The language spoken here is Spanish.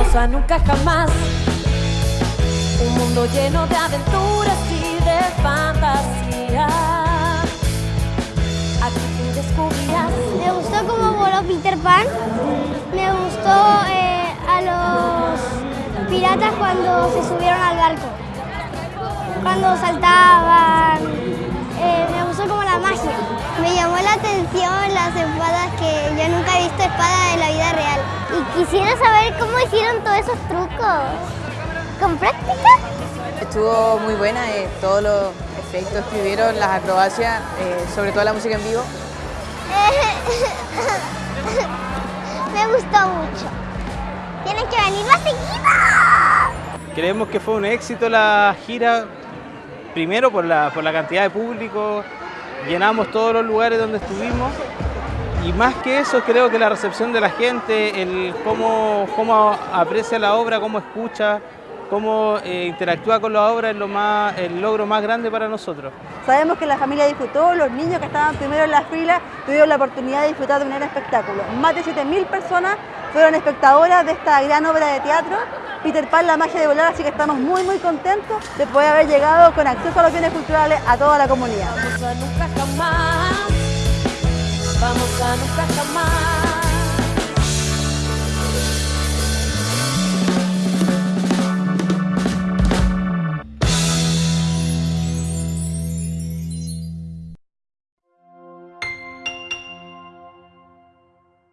A nunca jamás. Un mundo lleno de aventuras y de fantasía. Aquí tú descubrirás. Me gustó cómo voló Peter Pan. Me gustó eh, a los piratas cuando se subieron al barco. Cuando saltaban. Eh, me gustó como la magia. Me llamó la atención las espadas que yo nunca he visto espadas quisiera saber cómo hicieron todos esos trucos. ¿Con práctica? Estuvo muy buena, eh, todos los efectos que hubieron, las acrobacias, eh, sobre todo la música en vivo. Me gustó mucho. Tienen que venir más seguido. Creemos que fue un éxito la gira, primero por la, por la cantidad de público, llenamos todos los lugares donde estuvimos y más que eso creo que la recepción de la gente, el cómo, cómo aprecia la obra, cómo escucha, cómo eh, interactúa con la obra es lo más, el logro más grande para nosotros. Sabemos que la familia disfrutó, los niños que estaban primero en la fila tuvieron la oportunidad de disfrutar de un gran espectáculo. Más de 7.000 personas fueron espectadoras de esta gran obra de teatro, Peter Pan, la magia de volar, así que estamos muy muy contentos de poder haber llegado con acceso a los bienes culturales a toda la comunidad. Vamos a nunca jamás. Vamos a nunca jamás.